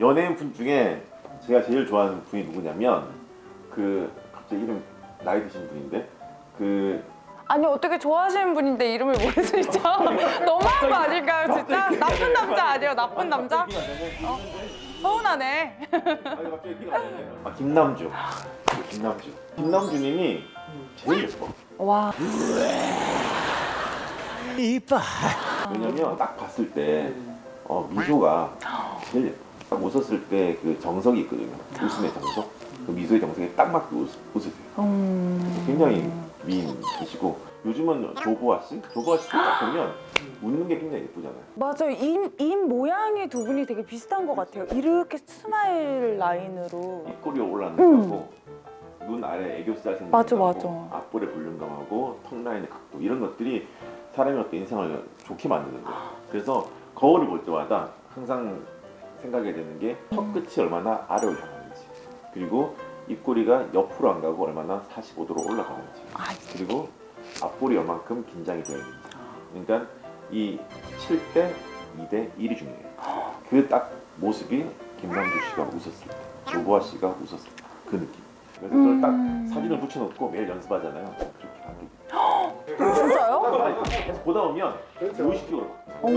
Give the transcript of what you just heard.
연예인 분 중에 제가 제일 좋아하는 분이 누구냐면 그 갑자기 이름 나이 드신 분인데 그 아니 어떻게 좋아하시는 분인데 이름을 모르시죠? 너무한 거 아닐까요 진짜? 나쁜 남자 아니에요 나쁜 남자? 어? 서운하네. 아 김남주. 김남주. 김남주님이 제일 예뻐. 와 왜냐면 딱 봤을 때 어, 미소가 제일 예뻐. 딱 웃었을 때 그 정석이 있거든요. 웃음의 정석. 그 미소의 정석에 딱 맞게 웃, 웃으세요. 음... 굉장히 미인이시고 요즘은 조보아 씨? 조보아 씨도 딱 보면 웃는 게 굉장히 예쁘잖아요. 맞아요 입, 입 모양이 두 분이 되게 비슷한 것 같아요 이렇게 smile line으로 입꼬리 올라가는 거하고 눈 아래 애교살 생기는 맞아. 앞볼의 볼륨감하고 턱 라인의 각도 이런 것들이 사람의 어떤 인상을 좋게 만드는 거예요. 그래서 거울을 볼 때마다 항상 생각이 되는 게 턱끝이 얼마나 아래로 향하는지 그리고 입꼬리가 옆으로 안 가고 얼마나 45도로 올라가는지 아, 그리고 앞볼이 얼만큼 긴장이 되어 있는지 그러니까 이 7대 2대 1이 중요해요. 그 딱 모습이 김남주 씨가 웃었을 때 조보아 씨가 웃었을 때 그 느낌. 그래서 그걸 딱 사진을 붙여놓고 매일 연습하잖아요. 그렇게 바뀌게. 진짜요? 아니, 계속 보다 보면 무의식적으로 오